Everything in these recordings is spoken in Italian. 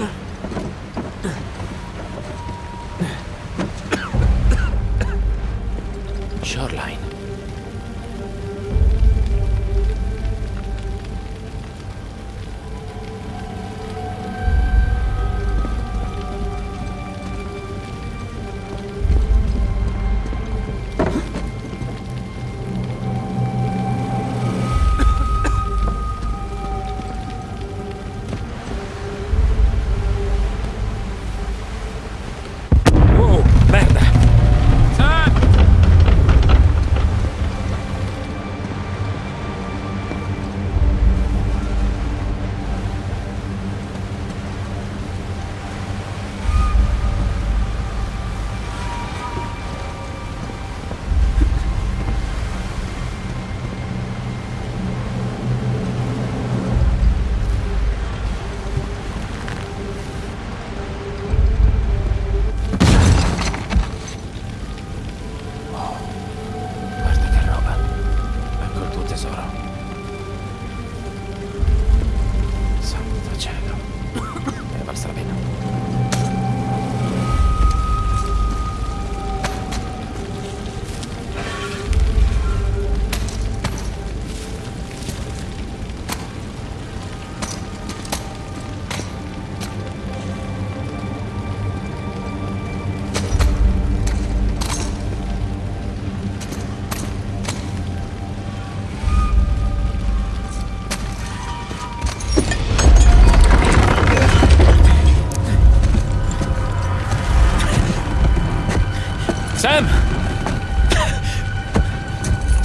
Father.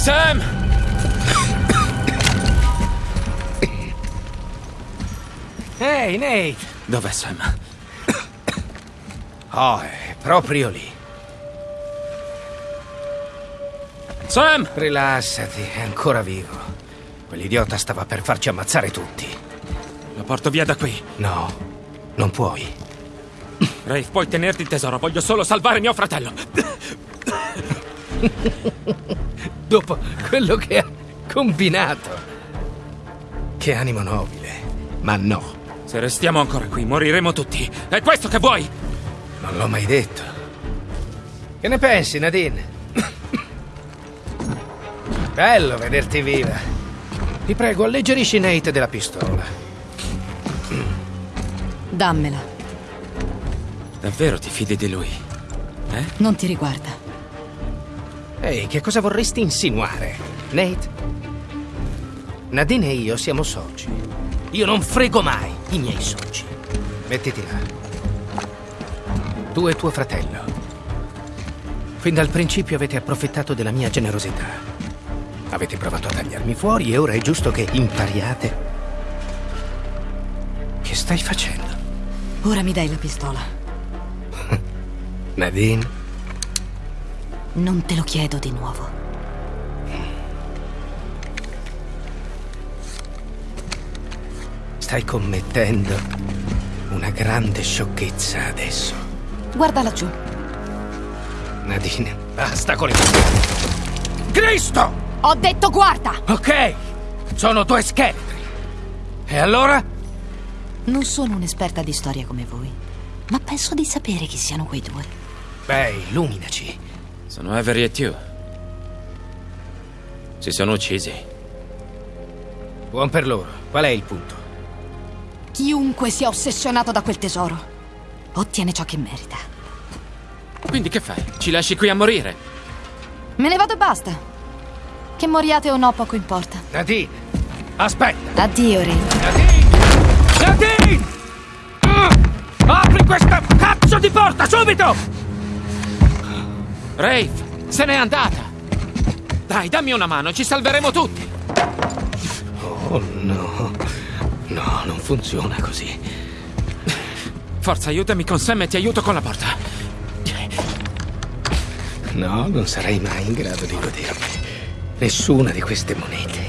Sam! Ehi, Nate! Dov'è Sam? Oh, è proprio lì. Sam! Rilassati, è ancora vivo. Quell'idiota stava per farci ammazzare tutti. Lo porto via da qui. No, non puoi. Rafe, puoi tenerti il tesoro. Voglio solo salvare mio fratello. Dopo quello che ha combinato. Che animo nobile. Ma no, Se restiamo ancora qui, moriremo tutti. È questo che vuoi? non l'ho mai detto. Che ne pensi, Nadine? Bello vederti viva. Ti prego, alleggerisci Nate della pistola. Dammela. Davvero ti fidi di lui? Eh? Non ti riguarda. Ehi, che cosa vorresti insinuare? Nate? Nadine e io siamo soci. Io non frego mai i miei soci. Mettiti là. Tu e tuo fratello. Fin dal principio avete approfittato della mia generosità. Avete provato a tagliarmi fuori e ora è giusto che impariate. Che stai facendo? Ora mi dai la pistola. Nadine? Non te lo chiedo di nuovo. Stai commettendo una grande sciocchezza adesso. Guarda laggiù. Nadine, basta con le Cristo! Ho detto guarda! Ok, sono due scheletri. E allora? Non sono un'esperta di storia come voi, ma penso di sapere chi siano quei due. Beh, illuminaci. Sono Avery e Tew. Si sono uccisi. Buon per loro. Qual è il punto? Chiunque sia ossessionato da quel tesoro ottiene ciò che merita. Quindi che fai? Ci lasci qui a morire? Me ne vado e basta. Che moriate o no, poco importa. Nadine, aspetta. Addio, Ray. Nadine! Nadine! Ah! Apri questa cazzo di porta, subito! Rafe, se n'è andata! Dai, dammi una mano, ci salveremo tutti! Oh no. No, non funziona così. Forza, aiutami con Sam e ti aiuto con la porta. No, non sarei mai in grado di godermi nessuna di queste monete.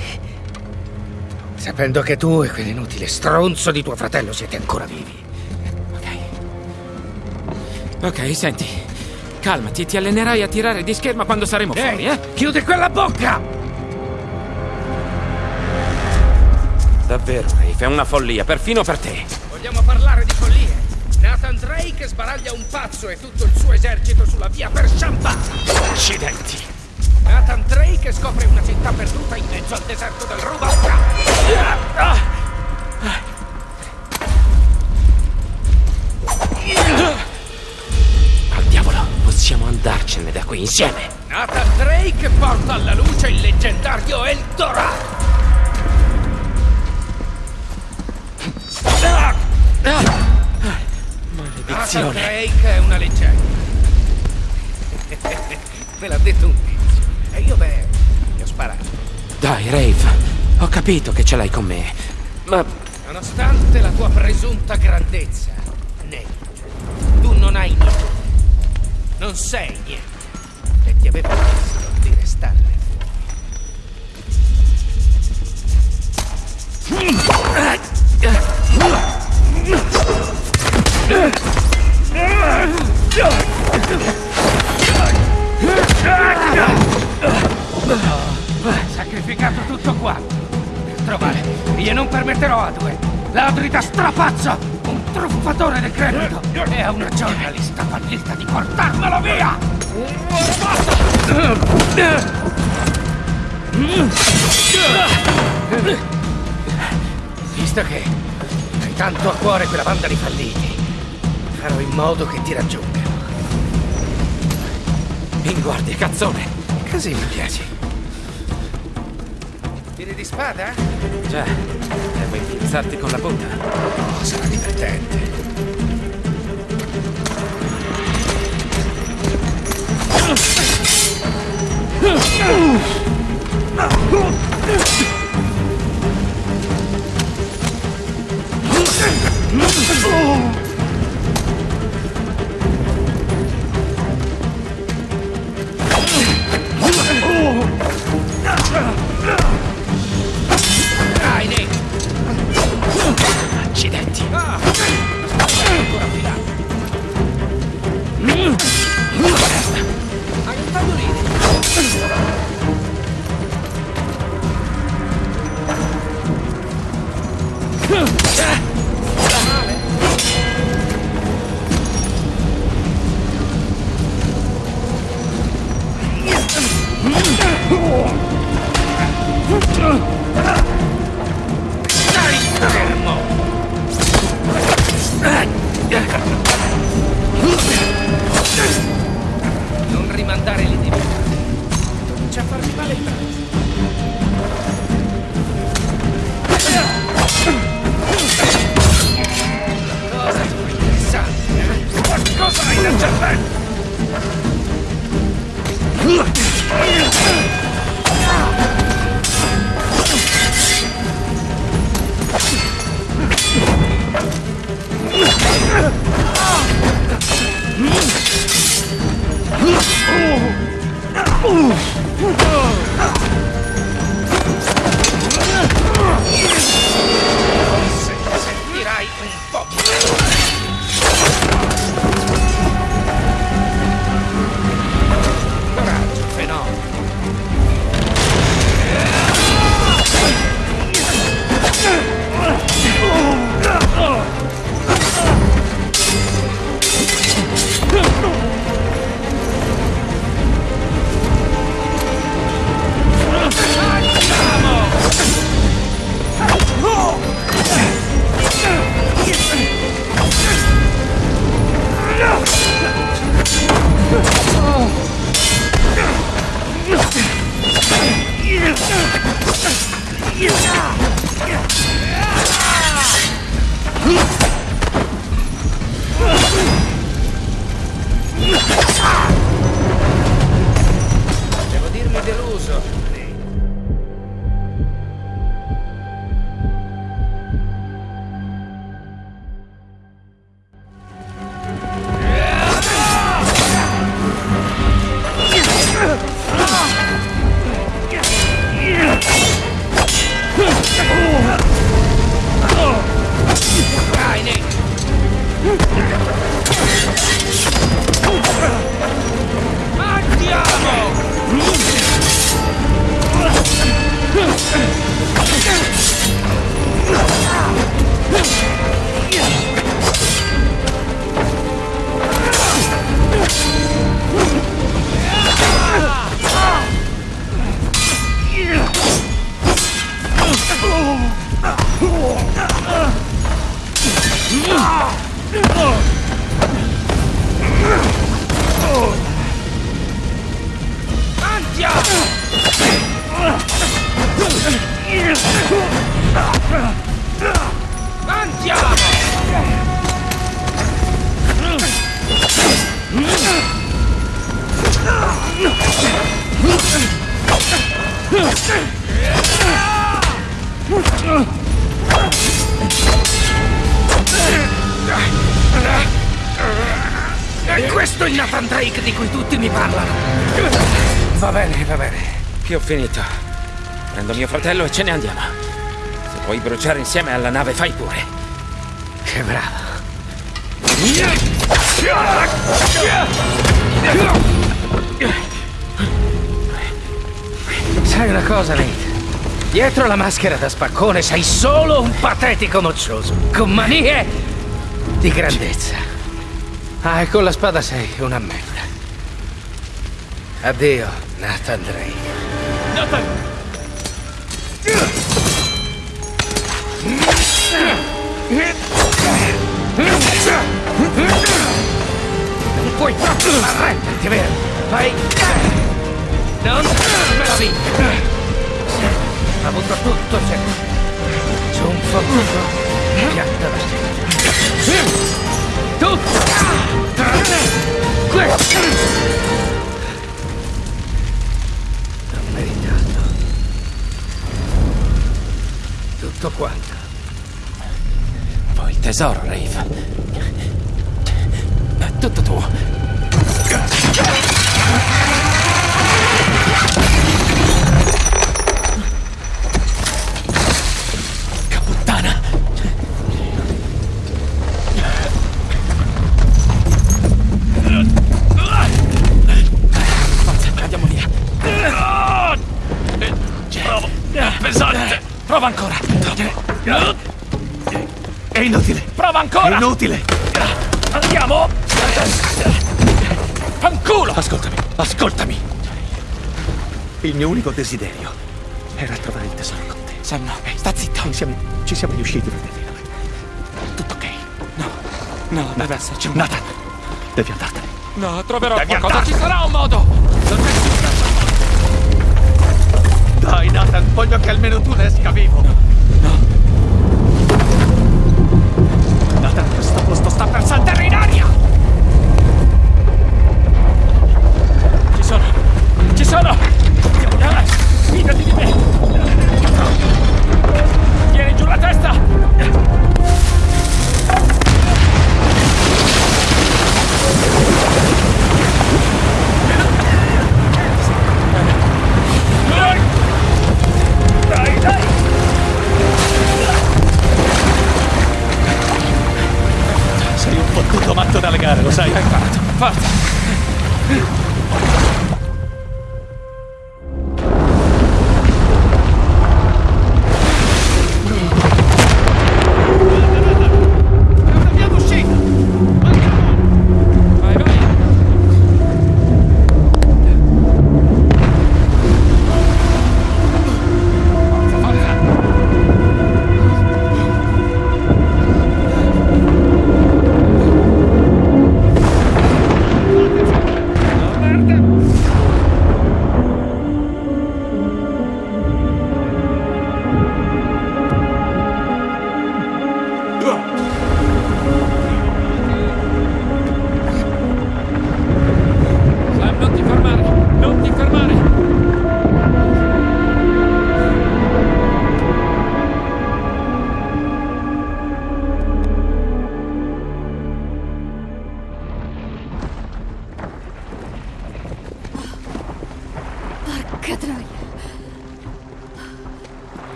Sapendo che tu e quell'inutile stronzo di tuo fratello siete ancora vivi. Ok. Ok, senti. Calmati, ti allenerai a tirare di scherma quando saremo fuori, Ehi, eh? chiudi quella bocca! Davvero, Rafe, è una follia, perfino per te. Vogliamo parlare di follie? Nathan Drake sbaraglia un pazzo e tutto il suo esercito sulla via per Champagne. Accidenti. Nathan Drake scopre una città perduta in mezzo al deserto del Rubacca. Al insieme. Nathan Drake porta alla luce il leggendario Eldorado. Nathan Maledizione. Drake è una leggenda. Ve l'ha detto un tizio. E io beh, gli ho sparato. Dai, Rafe, ho capito che ce l'hai con me. Ma Nonostante la tua presunta grandezza, Nate, tu non hai niente. Non sei niente. E ti avevo chiesto di restarne fuori. Sacrificato tutto quanto. Per trovare. Io non permetterò a due. Ladri da strapazzo! Un truffatore del credito! E a una giornalista fallita di portarmelo via! Visto che hai tanto a cuore quella banda di falliti, farò in modo che ti raggiungano. in guardia, cazzone. Così mi piaci. Tiri di spada? Già, devo infilzarti con la punta. Oh, sarà divertente. Dai, questo è il Nathan di cui tutti mi parlano. Va bene, va bene. Che ho finito. Prendo mio fratello e ce ne andiamo. Se vuoi bruciare insieme alla nave, fai pure. Che bravo. Sai una cosa, Nate? Dietro la maschera da spaccone sei solo un patetico moccioso, con manie di grandezza. Ah, e con la spada sei una merda. Addio, Nathan Drake. Non puoi proprio arrenderti, vero? Vai! Non me la vinca! Ha avuto tutto sempre. C'è un fottuto piatta da stella. Tutto! Tranne questo! L'ho meritato. Tutto quanto. Poi il tesoro, Rave. È tutto tuo. Inutile. Andiamo. Fanculo. Ascoltami, ascoltami. Il mio unico desiderio era trovare il tesoro con te. Sam, no. Sta zitto. Insieme ci siamo riusciti, fratello. Tutto ok. No, no, deve esserci un... Nathan, devi andartene. No, troverò Devi qualcosa. Ci andartene. sarà un modo. Non è Dai, Nathan, voglio che almeno tu ne esca vivo. No. Nathan,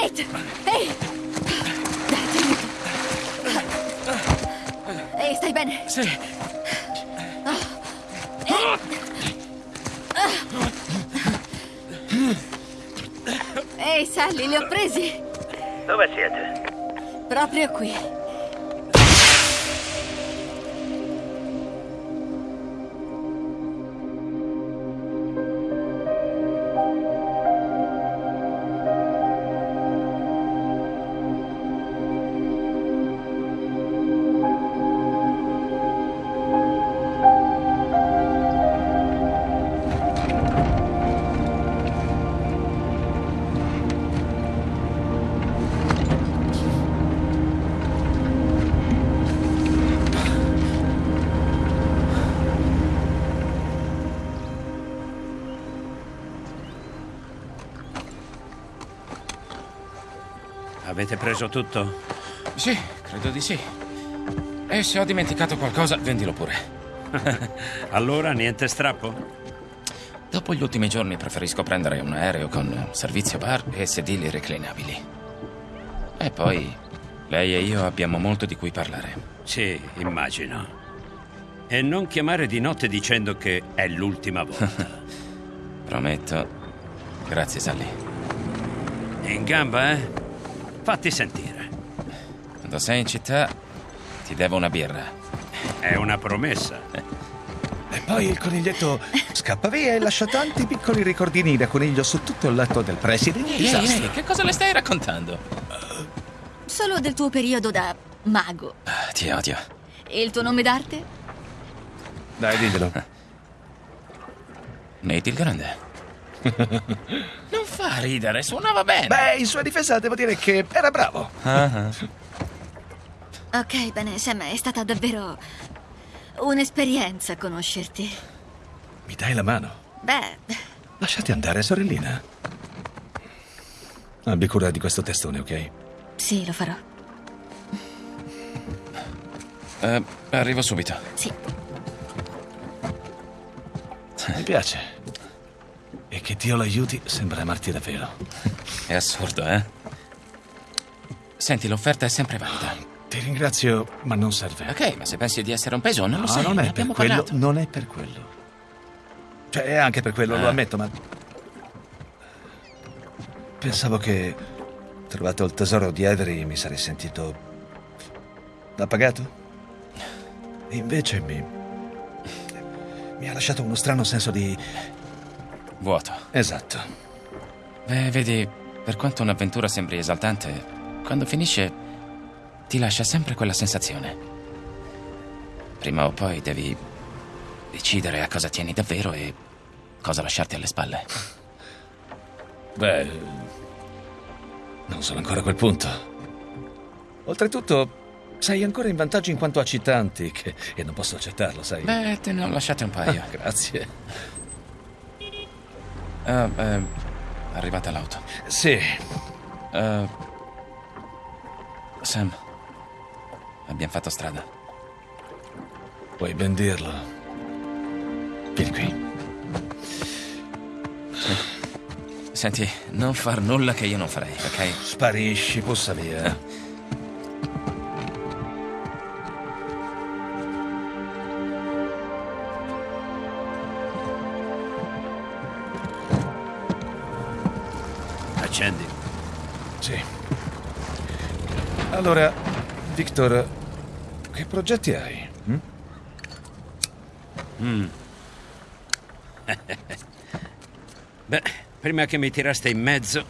Nate! Ehi! Dai, ti aiuto. Ehi, stai bene? Sì. Ehi, Sally, li ho presi! Dove siete? Proprio qui. Avete preso tutto? Sì, credo di sì. E se ho dimenticato qualcosa, vendilo pure. Allora niente strappo? Dopo gli ultimi giorni preferisco prendere un aereo con servizio bar e sedili reclinabili. E poi lei e io abbiamo molto di cui parlare. Sì, immagino. E non chiamare di notte dicendo che è l'ultima volta. Prometto. Grazie, Sally. In gamba, eh? Fatti sentire. Quando sei in città, ti devo una birra. È una promessa. E poi il coniglietto scappa via e lascia tanti piccoli ricordini da coniglio su tutto il letto del preside. Ehi, ehi, che cosa le stai raccontando? Solo del tuo periodo da mago. Ah, Ti odio. E il tuo nome d'arte? Dai, diglielo. Nate il Grande. fa ridere, suonava bene. Beh, in sua difesa devo dire che era bravo. Ok, bene, Sam, è stata davvero un'esperienza conoscerti. Mi dai la mano? Beh, Lasciati andare, sorellina. Abbi cura di questo testone, ok? Sì, lo farò. Eh, arrivo subito. Sì. Mi piace. E che Dio l'aiuti sembra amarti davvero. È assurdo, eh? Senti, l'offerta è sempre valida. Ti ringrazio, ma non serve. Ok, ma se pensi di essere un peso, non lo No, sei. non ne è per quello. parlato. Non è per quello. Cioè, è anche per quello, lo Ah. ammetto, ma. Pensavo che, trovato il tesoro di Avery, mi sarei sentito. appagato. E invece mi. mi ha lasciato uno strano senso di. Vuoto. esatto. Beh, vedi, per quanto un'avventura sembri esaltante, quando finisce ti lascia sempre quella sensazione. Prima o poi devi decidere a cosa tieni davvero e cosa lasciarti alle spalle. Beh. non sono ancora a quel punto. Oltretutto, sei ancora in vantaggio in quanto a citanti, che... e non posso accettarlo, sai? Beh, te ne ho lasciate un paio. Grazie. Ah, eh, arrivata l'auto. Sì, Eh, Sam, abbiamo fatto strada. puoi ben dirlo. Vieni qui. Senti, non far nulla che io non farei, ok? Sparisci, pussa via. Allora, Victor, che progetti hai? hm? Beh, prima che mi tiraste in mezzo,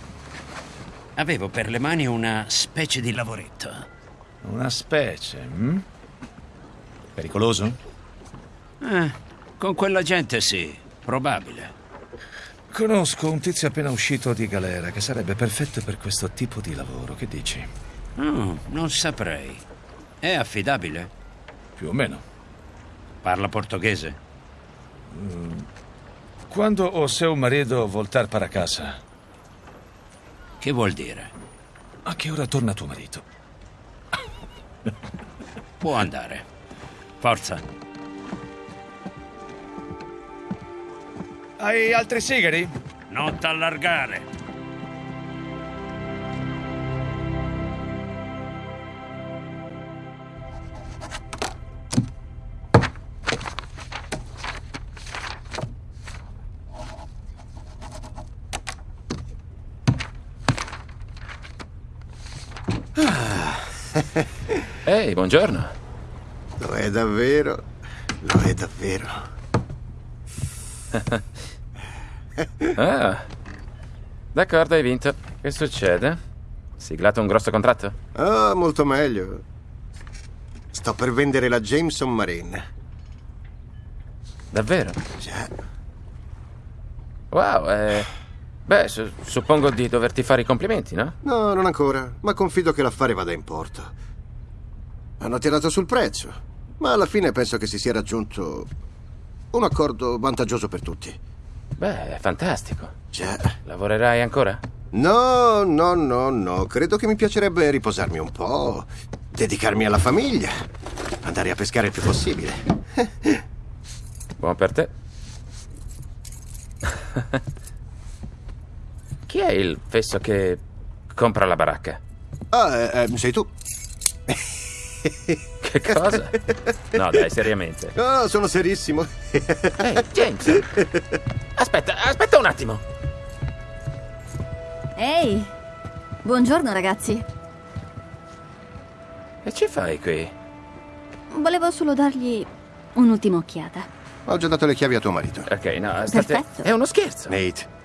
avevo per le mani una specie di lavoretto. Una specie, hm? Pericoloso? Eh, con quella gente sì, probabile. Conosco un tizio appena uscito di galera che sarebbe perfetto per questo tipo di lavoro. Che dici? Mm, non saprei. È affidabile? Più o meno. Parla portoghese? Quando o seu marido voltar para casa, Che vuol dire? a che ora torna tuo marito? Può andare. Forza. Hai altri sigari? Non t'allargare. Ehi, buongiorno. Lo è davvero, lo è davvero. Ah, d'accordo, hai vinto. Che succede? Siglato un grosso contratto? Ah, molto meglio. Sto per vendere la Jameson Marine. Davvero? Già. Wow, eh... Beh, su- suppongo di doverti fare i complimenti, no? No, non ancora, ma confido che l'affare vada in porto. Hanno tirato sul prezzo, ma alla fine penso che si sia raggiunto un accordo vantaggioso per tutti. Beh, è fantastico. Già. Lavorerai ancora? No, no, no, no. Credo che mi piacerebbe riposarmi un po', dedicarmi alla famiglia, andare a pescare il più possibile. Buon per te. Chi è il fesso che compra la baracca? Ah, eh, eh, sei tu? Che cosa? No, dai, seriamente. Ah, sono serissimo. Ehi, James! Aspetta, aspetta un attimo. Ehi, buongiorno ragazzi. Che ci fai qui? Volevo solo dargli un'ultima occhiata. Ho già dato le chiavi a tuo marito. Ok, no, state... Perfetto. È uno scherzo. Nate,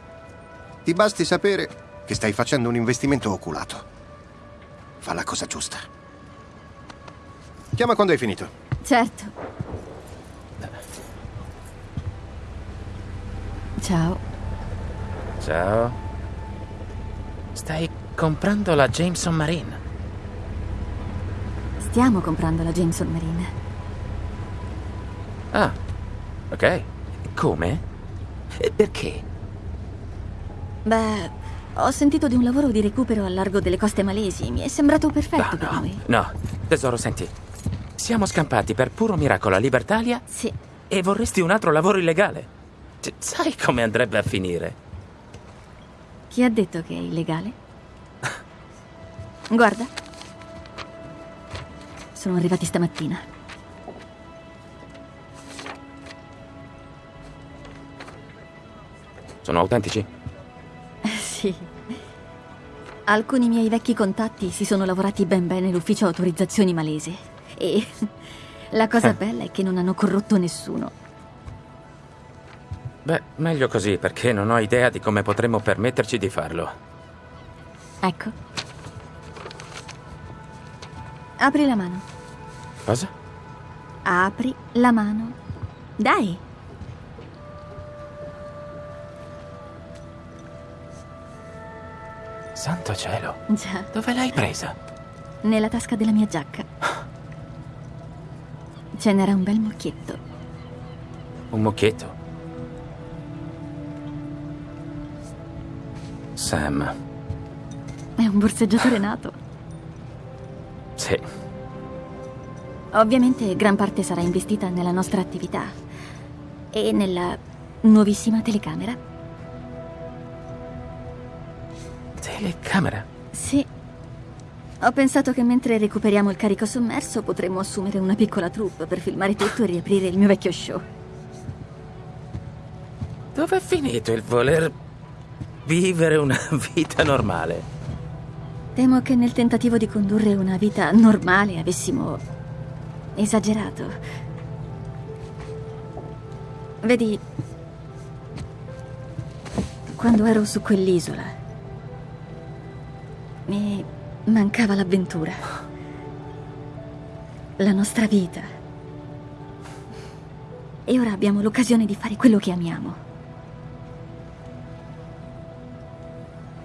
ti basti sapere che stai facendo un investimento oculato. Fa la cosa giusta. Chiama quando hai finito. Certo. Ciao. Ciao. Stai comprando la Jameson Marine. Stiamo comprando la Jameson Marine. Ah, ok. Come? E perché? Beh, Ho sentito di un lavoro di recupero al largo delle coste malesi. Mi è sembrato perfetto Ah, per no, noi. no. Tesoro, senti. Siamo scampati per puro miracolo all'Ibertalia Sì. e vorresti un altro lavoro illegale. Cioè, sai come andrebbe a finire? Chi ha detto che è illegale? Guarda. Sono arrivati stamattina. Sono autentici? Sì. Alcuni miei vecchi contatti si sono lavorati ben bene l'ufficio autorizzazioni malese. E la cosa bella è che non hanno corrotto nessuno. Beh, meglio così perché non ho idea di come potremmo permetterci di farlo. Ecco. Apri la mano. Cosa? Apri la mano. Dai. Santo cielo. Già, Dove l'hai presa? nella tasca della mia giacca. Ce n'era un bel mucchietto. Un mucchietto. Sam. È un borseggiatore nato. Sì. Ovviamente gran parte sarà investita nella nostra attività e nella nuovissima telecamera. Telecamera. Sì. Ho pensato che mentre recuperiamo il carico sommerso potremmo assumere una piccola troupe per filmare tutto e riaprire il mio vecchio show. Dove è finito il voler vivere una vita normale? Temo che nel tentativo di condurre una vita normale avessimo esagerato. Vedi, quando ero su quell'isola mi mancava l'avventura. La nostra vita. E ora abbiamo l'occasione di fare quello che amiamo.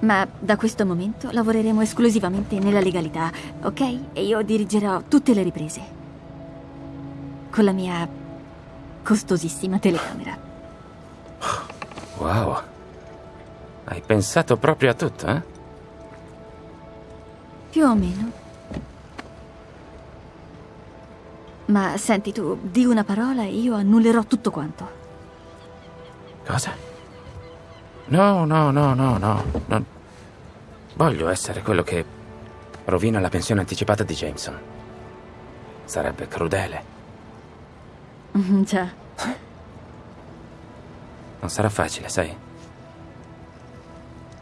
Ma da questo momento lavoreremo esclusivamente nella legalità, ok? E io dirigerò tutte le riprese. Con la mia costosissima telecamera. Wow. Hai pensato proprio a tutto, eh? Più o meno. Ma senti tu, di una parola e io annullerò tutto quanto. Cosa? No, no, no, no, no. Non... Voglio essere quello che rovina la pensione anticipata di Jameson. Sarebbe crudele. Mm, Già. Non sarà facile, sai?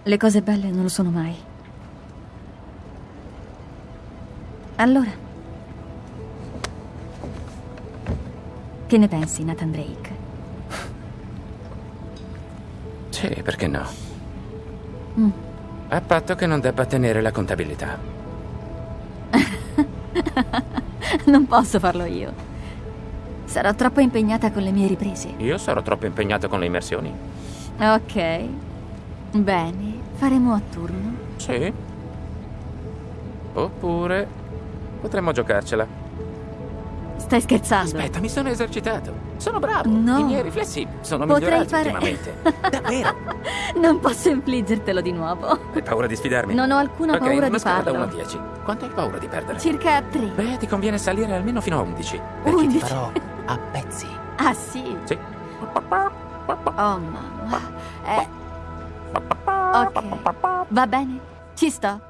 Le cose belle non lo sono mai. Allora. Che ne pensi, Nathan Drake? Sì, perché no? Mm. A patto che non debba tenere la contabilità. Non posso farlo io. Sarò troppo impegnata con le mie riprese. Io sarò troppo impegnato con le immersioni. Ok. Bene, faremo a turno. Sì. Oppure potremmo giocarcela. Stai scherzando? Aspetta, mi sono esercitato. Sono bravo. No. I miei riflessi sono Potrei migliorati fare- ultimamente. Davvero? Non posso infliggertelo di nuovo. Hai paura di sfidarmi? Non ho alcuna Ok, paura di da farlo. 1 a 10. Quanto hai paura di perdere? Circa tre. Beh, ti conviene salire almeno fino a 11. Perché ti 11? farò a pezzi. Ah, sì? Sì. Oh, mamma. Eh. Ok. Va bene. Ci sto.